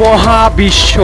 মহাবিশ্ব।